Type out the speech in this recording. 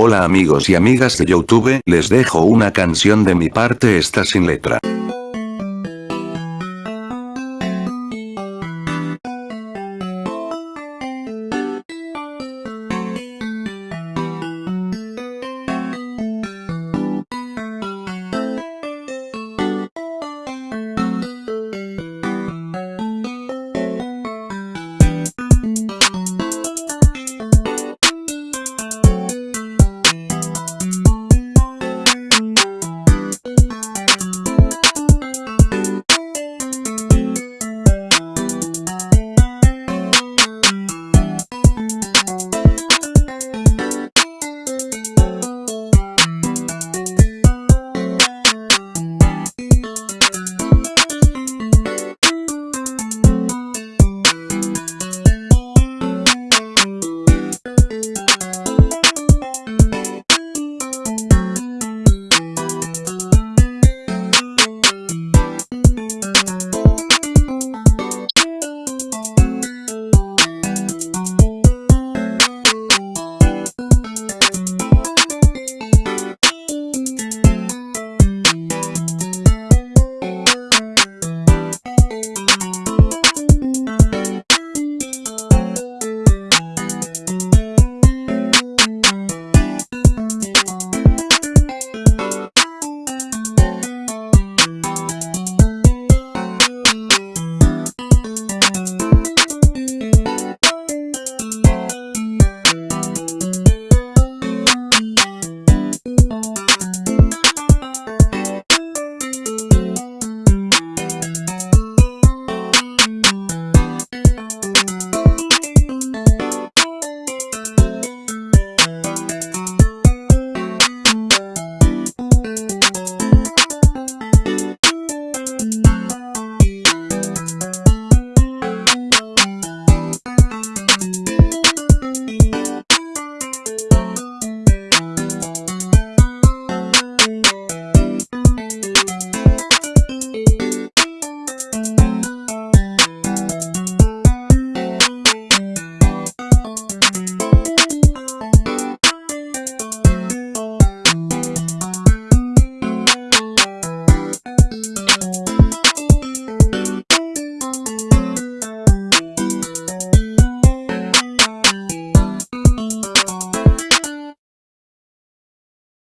Hola amigos y amigas de Youtube, les dejo una canción de mi parte esta sin letra.